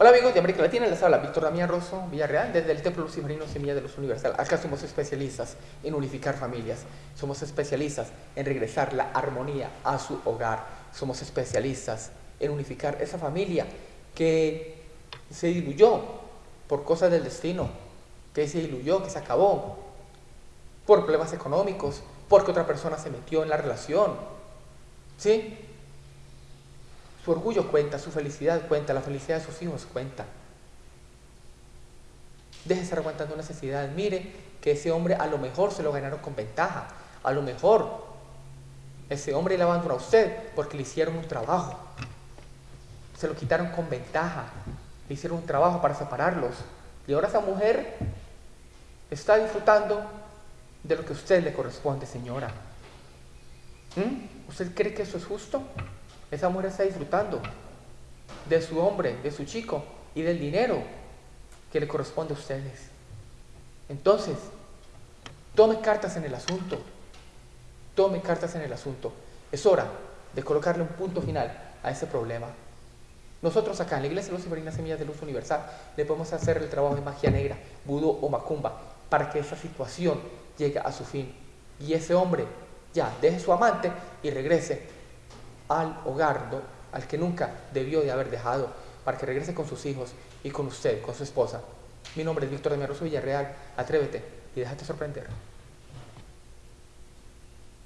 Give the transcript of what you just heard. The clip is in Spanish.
Hola amigos de América Latina, les habla Víctor Damián Rosso Villarreal desde el Templo Luciferino Semilla de Luz Universal. Acá somos especialistas en unificar familias, somos especialistas en regresar la armonía a su hogar, somos especialistas en unificar esa familia que se diluyó por cosas del destino, que se diluyó, que se acabó, por problemas económicos, porque otra persona se metió en la relación. ¿Sí? Su orgullo cuenta, su felicidad cuenta, la felicidad de sus hijos cuenta. Estar aguantando necesidades. Mire que ese hombre a lo mejor se lo ganaron con ventaja. A lo mejor ese hombre le abandonó a usted porque le hicieron un trabajo. Se lo quitaron con ventaja. Le hicieron un trabajo para separarlos. Y ahora esa mujer está disfrutando de lo que a usted le corresponde, señora. ¿Mm? ¿Usted cree que eso es justo? Esa mujer está disfrutando de su hombre, de su chico y del dinero que le corresponde a ustedes. Entonces, tome cartas en el asunto. Tome cartas en el asunto. Es hora de colocarle un punto final a ese problema. Nosotros acá en la Iglesia Luciferina Semillas de Luz Universal le podemos hacer el trabajo de magia negra, vudú o macumba para que esa situación llegue a su fin. Y ese hombre ya deje su amante y regrese al hogar al que nunca debió de haber dejado, para que regrese con sus hijos y con usted, con su esposa. Mi nombre es Víctor de Rosso Villarreal. Atrévete y déjate sorprender.